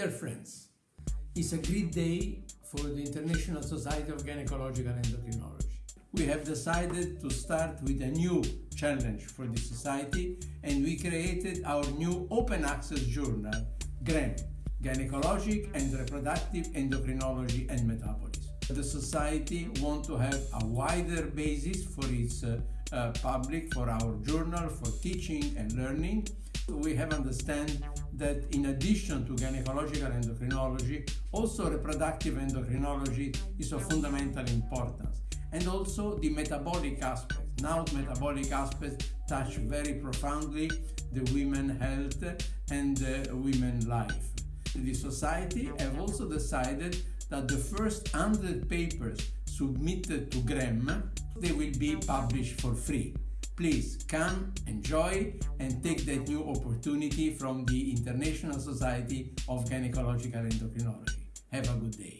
Dear friends, it's a great day for the International Society of Gynecological Endocrinology. We have decided to start with a new challenge for the society and we created our new open access journal, GREM, Gynecologic and Reproductive Endocrinology and Metabolism. The society want to have a wider basis for its uh, uh, public, for our journal, for teaching and learning. We have understand that in addition to gynecological endocrinology, also reproductive endocrinology is of fundamental importance. And also the metabolic aspect. Now metabolic aspects touch very profoundly the women health and uh, women life. The society have also decided that the first 100 papers submitted to GREM, they will be published for free. Please come, enjoy, and take that new opportunity from the International Society of Gynecological Endocrinology. Have a good day.